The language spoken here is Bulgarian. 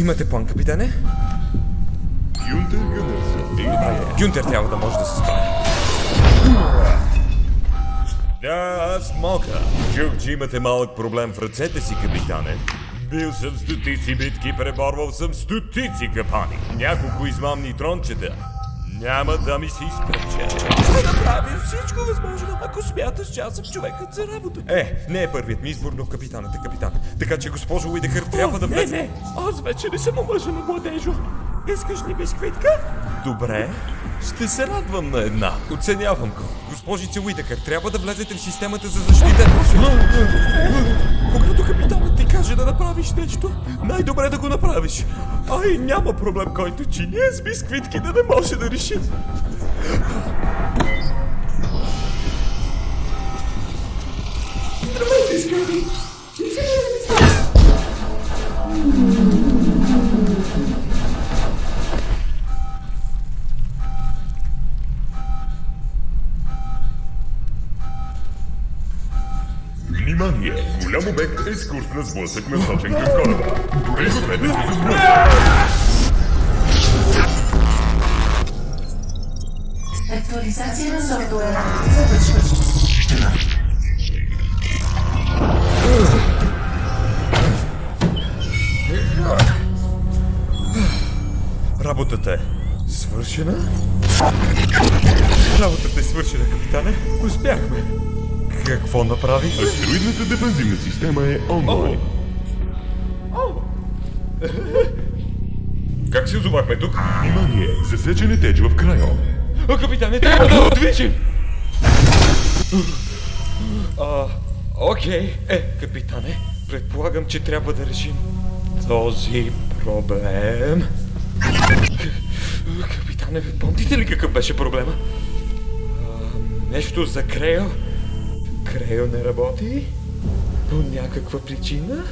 Имате план, капитане? Гюнтер трябва да може да се справи. Да, аз мога. Чух, че имате малък проблем в ръцете си, капитане. Бил съм стотици битки, преборвал съм стотици капани. Няколко измамни трончета. Няма да ми се изпрече. Ще направим всичко възможно, ако смяташ, че аз съм човекът за работа. Е, не е първият ми избор, но капитанът е капитан. Така че госпожо Уидехър трябва да не, влезе. не, аз вече не съм омъжена, младежо. Искаш ли бисквитка? Добре, ще се радвам на една. Оценявам го. Госпожице Уидекър, трябва да влезете в системата за защита. Когато направиш нещо, най-добре да го направиш. Ай, няма проблем, който че ние с бисквитки да не може да реши. Здравейте, скъпи! Внимание! Голям обект е с курс на сблъсък насочен към кораба. Пригответе се за сблъсък! Актуализация на софтуера. Завършва. Работата е свършена. Работата е свършена, капитане. Успяхме. Какво направихме? Астероидната дефензивна система е онлайн. Как се озовахме тук? Внимание! Засечен теч в края. А, капитане, трябва да отвичим! А, окей. Е, капитане, предполагам, че трябва да решим този проблем. Капитане, помните ли какъв беше проблема? А, нещо за Крейл. Крейл не работи? По някаква причина?